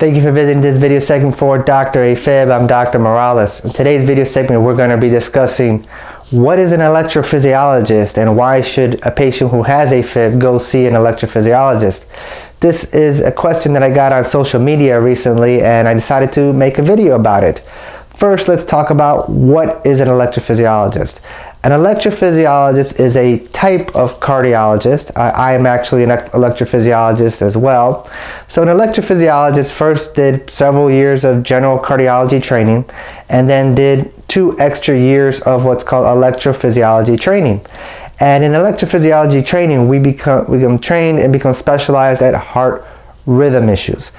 Thank you for visiting this video segment for Dr. AFib. I'm Dr. Morales. In today's video segment, we're going to be discussing what is an electrophysiologist and why should a patient who has AFib go see an electrophysiologist? This is a question that I got on social media recently and I decided to make a video about it. First, let's talk about what is an electrophysiologist. An electrophysiologist is a type of cardiologist. I, I, am actually an electrophysiologist as well. So an electrophysiologist first did several years of general cardiology training and then did two extra years of what's called electrophysiology training. And in electrophysiology training, we become, we become trained and become specialized at heart rhythm issues,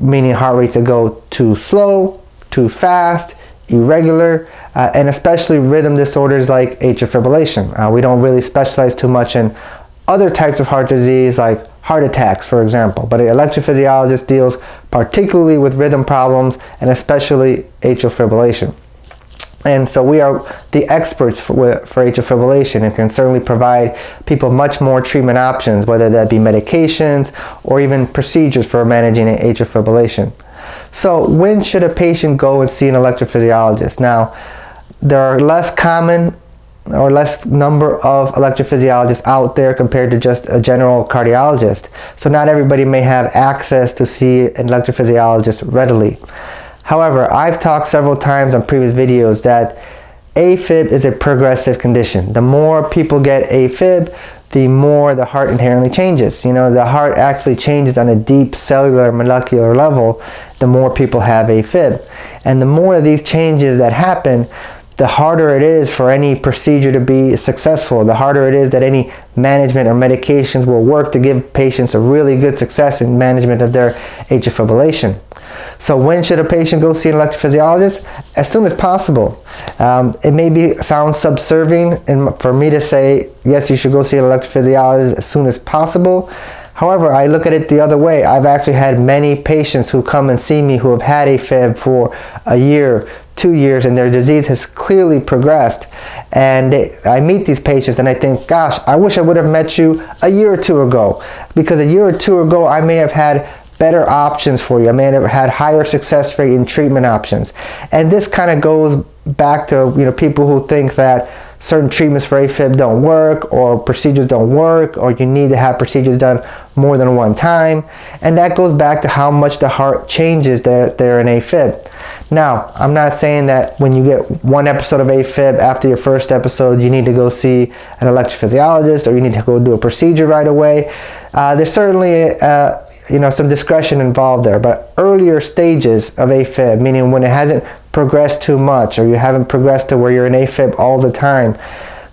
meaning heart rates that go too slow, too fast, irregular, uh, and especially rhythm disorders like atrial fibrillation. Uh, we don't really specialize too much in other types of heart disease like heart attacks, for example, but an electrophysiologist deals particularly with rhythm problems and especially atrial fibrillation. And so we are the experts for, for atrial fibrillation and can certainly provide people much more treatment options, whether that be medications or even procedures for managing atrial fibrillation. So when should a patient go and see an electrophysiologist? Now, there are less common or less number of electrophysiologists out there compared to just a general cardiologist. So not everybody may have access to see an electrophysiologist readily. However, I've talked several times on previous videos that AFib is a progressive condition. The more people get AFib, the more the heart inherently changes. You know, the heart actually changes on a deep cellular molecular level the more people have AFib. And the more of these changes that happen, the harder it is for any procedure to be successful, the harder it is that any management or medications will work to give patients a really good success in management of their atrial fibrillation. So when should a patient go see an electrophysiologist? As soon as possible. Um, it may be sound subserving and for me to say, yes, you should go see an electrophysiologist as soon as possible. However, I look at it the other way. I've actually had many patients who come and see me who have had AFib for a year, two years, and their disease has clearly progressed. And they, I meet these patients and I think, gosh, I wish I would have met you a year or two ago. Because a year or two ago, I may have had better options for you. I may have had higher success rate in treatment options. And this kind of goes back to you know people who think that certain treatments for AFib don't work or procedures don't work or you need to have procedures done more than one time. And that goes back to how much the heart changes there, there in AFib. Now, I'm not saying that when you get one episode of AFib after your first episode, you need to go see an electrophysiologist or you need to go do a procedure right away. Uh, there's certainly uh, you know, some discretion involved there, but earlier stages of AFib, meaning when it hasn't progressed too much or you haven't progressed to where you're in AFib all the time,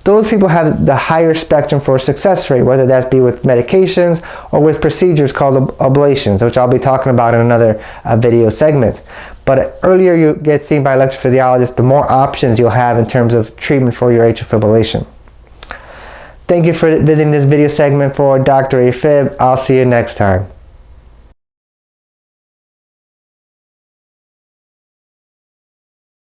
those people have the higher spectrum for success rate, whether that be with medications or with procedures called ablations, which I'll be talking about in another uh, video segment. But earlier you get seen by electrophysiologist, the more options you'll have in terms of treatment for your atrial fibrillation. Thank you for visiting this video segment for Dr. AFib. I'll see you next time.